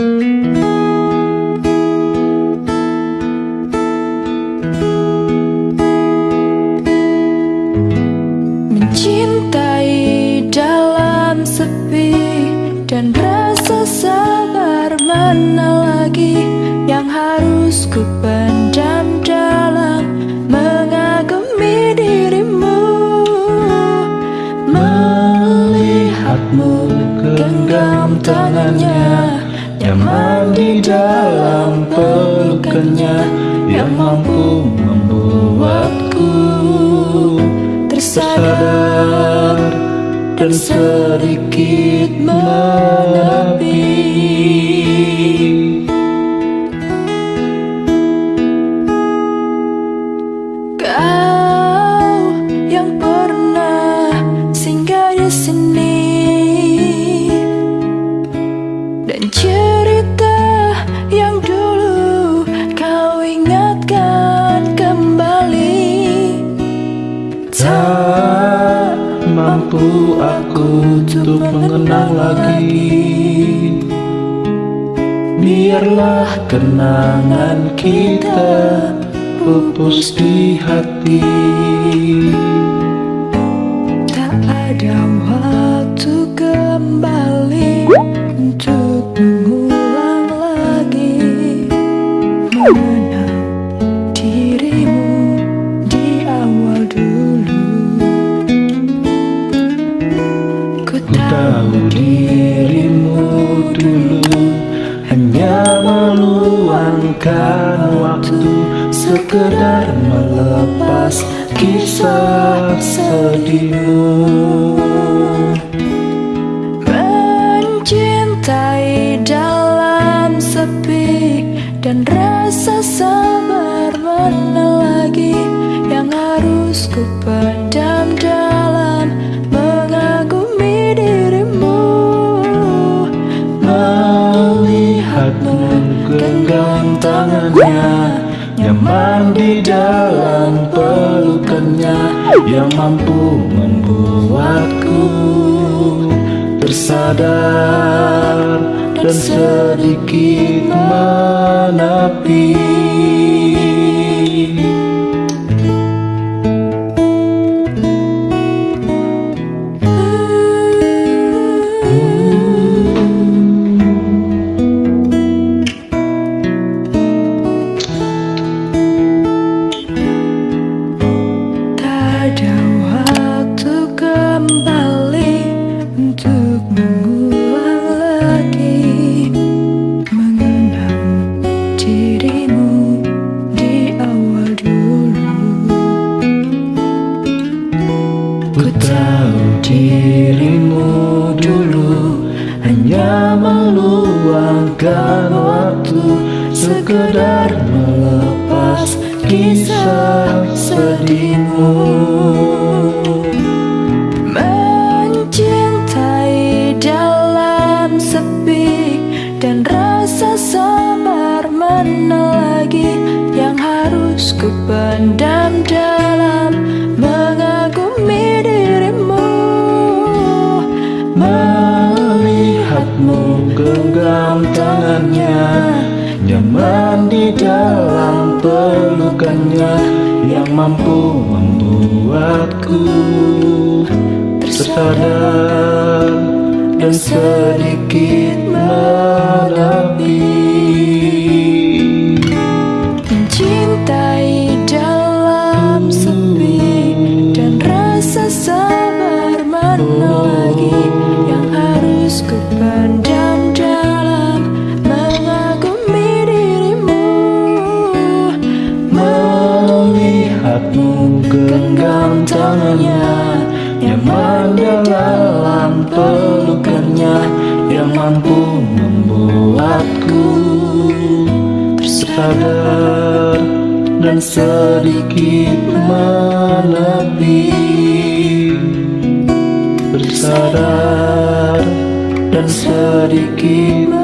Mencintai dalam sepi dan rasa sabar mana lagi yang harus ku pendam dalam mengagumi dirimu. Melihatmu genggam tangannya nyaman di dalam pelukannya yang mampu membuatku tersadar dan sedikit menepi. Kau yang pernah singgah di sini dan aku untuk mengenang lagi. Biarlah kenangan kita pupus di hati. Tak ada waktu kembali untuk mengulang lagi dirimu dulu hanya meluangkan waktu sekedar melepas kisah sedihmu. Mencintai dalam sepi dan rasa sabar mana lagi yang harus ku pendam Melihatmu genggam tangannya Nyaman di dalam pelukannya Yang mampu membuatku Tersadar dan sedikit menepi Ku tahu dirimu dulu Hanya meluangkan waktu Sekedar melepas kisah sedihmu. Mencintai dalam sepi dan rasa sabar genggam tangannya Nyaman di dalam pelukannya Yang mampu membuatku Tersadar dan sedikit menepi Mencintai dalam sepi dan rasa sabar mana yang harus ku tangannya Nyaman dalam pelukannya Yang mampu membuatku Tersadar dan sedikit menepi. Bersadar dan sedikit